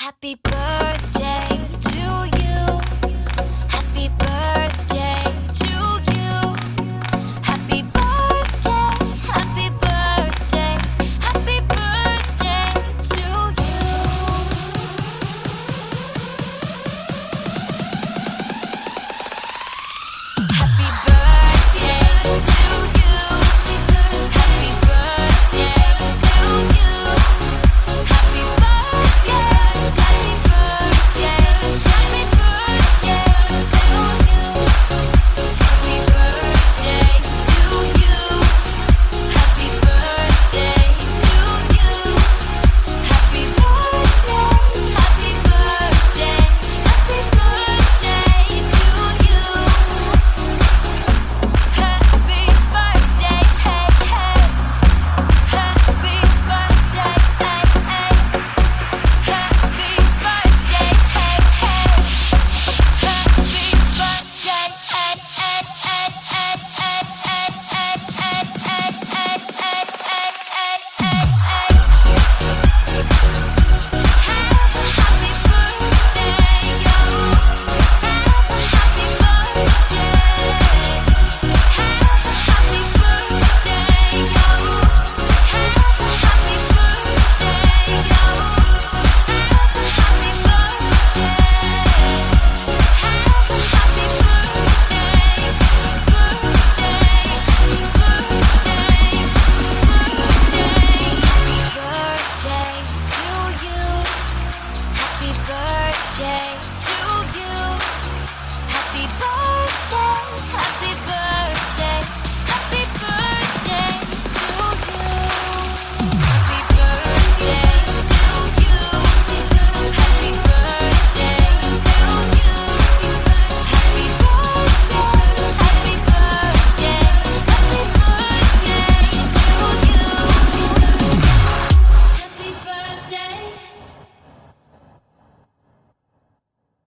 Happy birthday birthday, birthday,